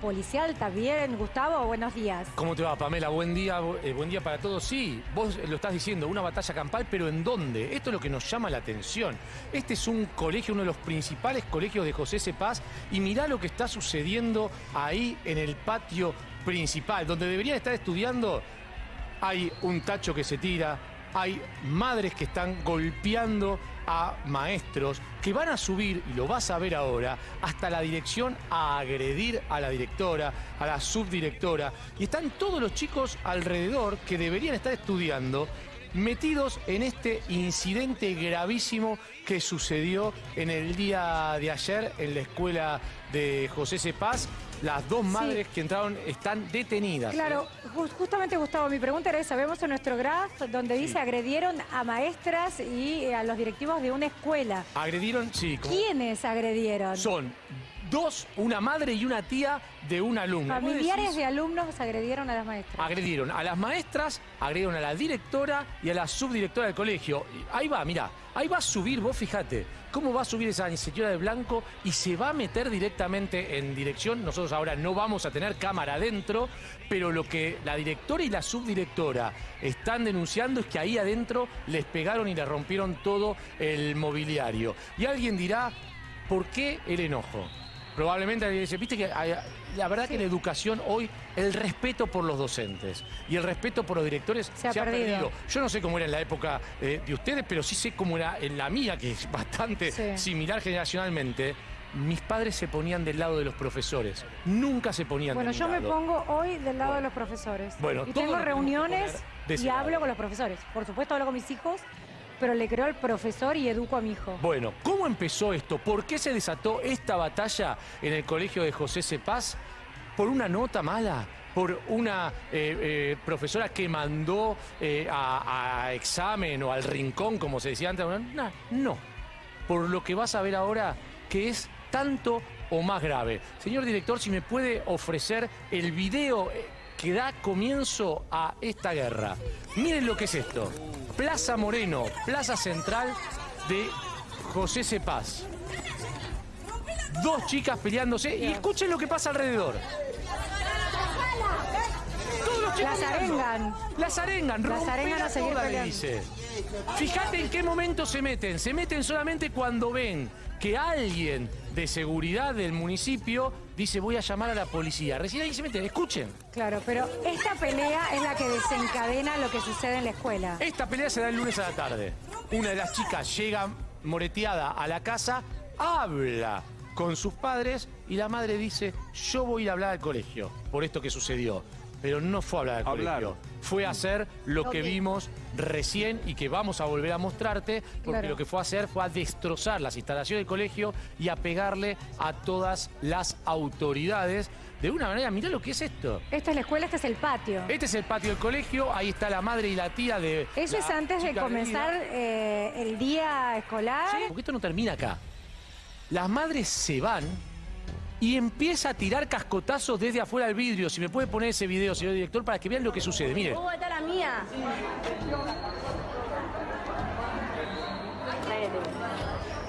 policial también. Gustavo, buenos días. ¿Cómo te va, Pamela? Buen día, eh, buen día para todos. Sí, vos lo estás diciendo, una batalla campal, pero ¿en dónde? Esto es lo que nos llama la atención. Este es un colegio, uno de los principales colegios de José Cepaz, y mirá lo que está sucediendo ahí en el patio principal, donde deberían estar estudiando. Hay un tacho que se tira, hay madres que están golpeando a maestros que van a subir, y lo vas a ver ahora, hasta la dirección a agredir a la directora, a la subdirectora. Y están todos los chicos alrededor que deberían estar estudiando metidos en este incidente gravísimo que sucedió en el día de ayer en la escuela de José Cepaz. Las dos madres que entraron están detenidas. Claro, ¿eh? justamente Gustavo, mi pregunta era esa. Vemos en nuestro graph donde dice agredieron a maestras y a los directivos de una escuela. Agredieron, sí. ¿Quiénes agredieron? Son dos, una madre y una tía de un alumno. Familiares de alumnos agredieron a las maestras. Agredieron a las maestras, agredieron a la directora y a la subdirectora del colegio. Ahí va, mira, ahí va a subir, vos fíjate, cómo va a subir esa señora de blanco y se va a meter directamente en dirección. Nosotros ahora no vamos a tener cámara adentro, pero lo que la directora y la subdirectora están denunciando es que ahí adentro les pegaron y le rompieron todo el mobiliario. Y alguien dirá, ¿por qué el enojo? Probablemente alguien dice, viste que la verdad que la educación hoy, el respeto por los docentes y el respeto por los directores se, ha, perdido. Yo no sé cómo era en la época eh, de ustedes, pero sí sé cómo era en la mía, que es bastante similar generacionalmente mis padres se ponían del lado de los profesores. Nunca se ponían bueno, del lado. Bueno, yo me pongo hoy del lado de los profesores. Bueno, y tengo reuniones y hablo con los profesores. Por supuesto hablo con mis hijos, pero le creo al profesor y educo a mi hijo. Bueno, ¿cómo empezó esto? ¿Por qué se desató esta batalla en el colegio de José Cepaz? ¿Por una nota mala? por una eh, eh, profesora que mandó eh, a, examen o al rincón, como se decía antes. No, no, por lo que vas a ver ahora, que es tanto o más grave. Señor director, si me puede ofrecer el video que da comienzo a esta guerra. Miren lo que es esto. Plaza Moreno, plaza central de José Cepaz. Dos chicas peleándose y escuchen lo que pasa alrededor. Todos los chicos las arengan. Las arengan, las arengan a seguir le dice. Fíjate en qué momento se meten. Se meten solamente cuando ven que alguien de seguridad del municipio dice voy a llamar a la policía. Recién ahí se meten, escuchen. Claro, pero esta pelea es la que desencadena lo que sucede en la escuela. Esta pelea se da el lunes a la tarde. Una de las chicas llega moreteada a la casa, habla con sus padres y la madre dice yo voy a ir a hablar al colegio por esto que sucedió pero no fue a hablar del colegio. Fue a hacer lo que vimos recién y que vamos a volver a mostrarte, porque lo que fue a hacer fue a destrozar las instalaciones del colegio y a pegarle a todas las autoridades. De una manera, mirá lo que es esto. Esta es la escuela, este es el patio. Este es el patio del colegio, ahí está la madre y la tía de... Eso es antes de comenzar eh, el día escolar. porque esto no termina acá. Las madres se van y empieza a tirar cascotazos desde afuera del vidrio. Si me puede poner ese video, señor director, para que vean lo que sucede. Mire. ¿Cómo está la mía?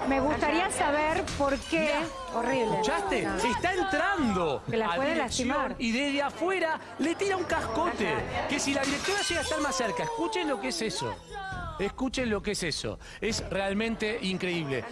Me gustaría saber por qué. Horrible. ¿Escuchaste? Está entrando. Que la puede lastimar. Y desde afuera le tira un cascote. Que si la directora llega a estar más cerca, escuchen lo que es eso. Escuchen lo que es eso. Es realmente increíble.